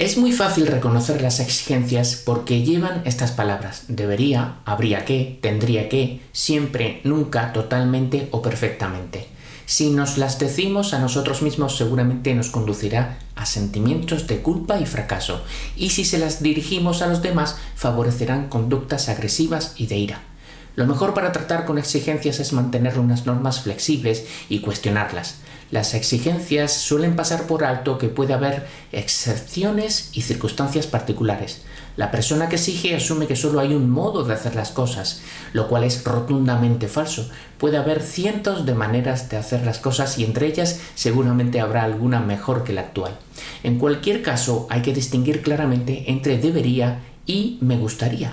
Es muy fácil reconocer las exigencias porque llevan estas palabras debería, habría que, tendría que, siempre, nunca, totalmente o perfectamente. Si nos las decimos a nosotros mismos seguramente nos conducirá a sentimientos de culpa y fracaso, y si se las dirigimos a los demás favorecerán conductas agresivas y de ira. Lo mejor para tratar con exigencias es mantener unas normas flexibles y cuestionarlas. Las exigencias suelen pasar por alto que puede haber excepciones y circunstancias particulares. La persona que exige asume que solo hay un modo de hacer las cosas, lo cual es rotundamente falso. Puede haber cientos de maneras de hacer las cosas y entre ellas seguramente habrá alguna mejor que la actual. En cualquier caso hay que distinguir claramente entre debería y me gustaría.